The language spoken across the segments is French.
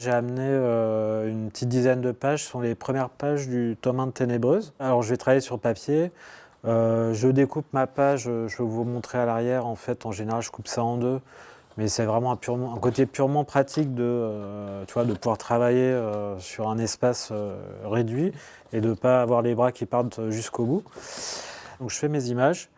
J'ai amené euh, une petite dizaine de pages, ce sont les premières pages du tome 1 de Ténébreuse. Alors je vais travailler sur papier, euh, je découpe ma page, euh, je vais vous montrer à l'arrière, en fait en général je coupe ça en deux, mais c'est vraiment un, côté purement pratique de, tu vois, de pouvoir travailler sur un espace réduit et de ne pas avoir les bras qui partent jusqu'au bout. Donc je fais mes images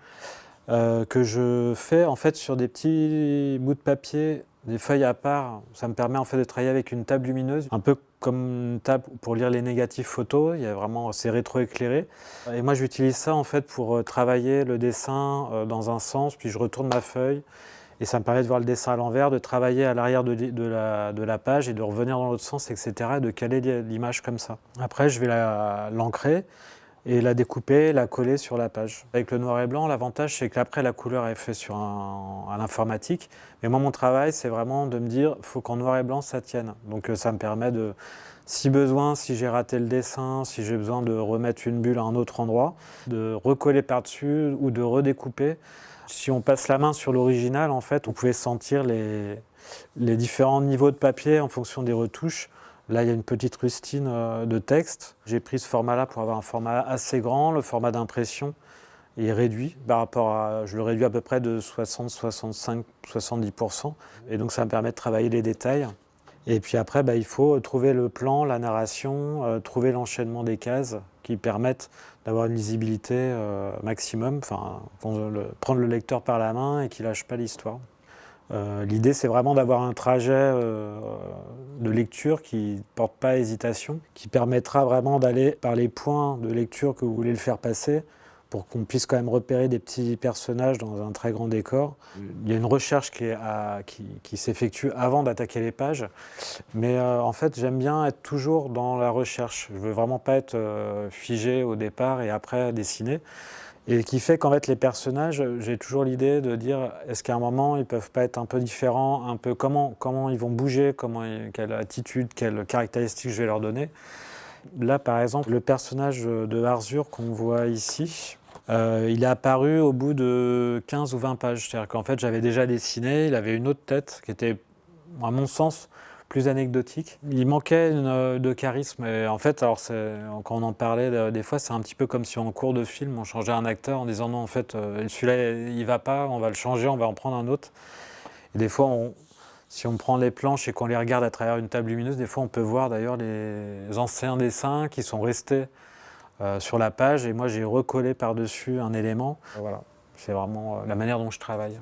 que je fais en fait sur des petits bouts de papier des feuilles à part, ça me permet en fait de travailler avec une table lumineuse, un peu comme une table pour lire les négatifs photos, il y a vraiment, c'est rétroéclairé. Et moi j'utilise ça en fait pour euh, travailler le dessin euh, dans un sens, puis je retourne ma feuille, et ça me permet de voir le dessin à l'envers, de travailler à l'arrière de, la, de, la, page et de revenir dans l'autre sens, etc. et de caler l'image comme ça. Après je vais l'ancrer, et la découper, la coller sur la page. Avec le noir et blanc, l'avantage c'est qu'après la couleur est faite sur à l'informatique, mais moi mon travail c'est vraiment de me dire faut qu'en noir et blanc ça tienne. Donc euh, ça me permet de, si besoin, si j'ai raté le dessin, si j'ai besoin de remettre une bulle à un autre endroit, de recoller par-dessus ou de redécouper. Si on passe la main sur l'original, en fait, on pouvait sentir les, les différents niveaux de papier en fonction des retouches. Là, il y a une petite rustine euh, de texte. J'ai pris ce format-là pour avoir un format assez grand. Le format d'impression est réduit par rapport à... Je le réduis à peu près de 60, 65, 70%. Et donc, ça me permet de travailler les détails. Et puis après, bah, il faut trouver le plan, la narration, euh, trouver l'enchaînement des cases qui permettent d'avoir une lisibilité euh, maximum, enfin, prendre le lecteur par la main et qu'il lâche pas l'histoire. Euh, l'idée, c'est vraiment d'avoir un trajet euh, de lecture qui ne porte pas hésitation, qui permettra vraiment d'aller par les points de lecture que vous voulez le faire passer, pour qu'on puisse quand même repérer des petits personnages dans un très grand décor. Il y a une recherche qui, s'effectue avant d'attaquer les pages, mais euh, en fait, j'aime bien être toujours dans la recherche. Je ne veux vraiment pas être figé au départ et après dessiner. Et qui fait qu'en fait les personnages, j'ai toujours l'idée de dire est-ce qu'à un moment ils peuvent pas être un peu différents, un peu comment, comment ils vont bouger, quelle attitude, quelles caractéristiques je vais leur donner. Là par exemple le personnage de Arzur qu'on voit ici, euh, il est apparu au bout de 15 ou 20 pages. C'est-à-dire qu'en fait j'avais déjà dessiné, il avait une autre tête qui était à mon sens plus anecdotique. Il manquait euh, de charisme et en fait, alors quand on en parlait euh, des fois, c'est un petit peu comme si en cours de film, on changeait un acteur en disant non, en fait, euh, celui-là, il va pas, on va le changer, on va en prendre un autre. Et des fois, si on prend les planches et qu'on les regarde à travers une table lumineuse, des fois, on peut voir d'ailleurs les anciens dessins qui sont restés sur la page et moi, j'ai recollé par-dessus un élément. Voilà, c'est vraiment la manière dont je travaille.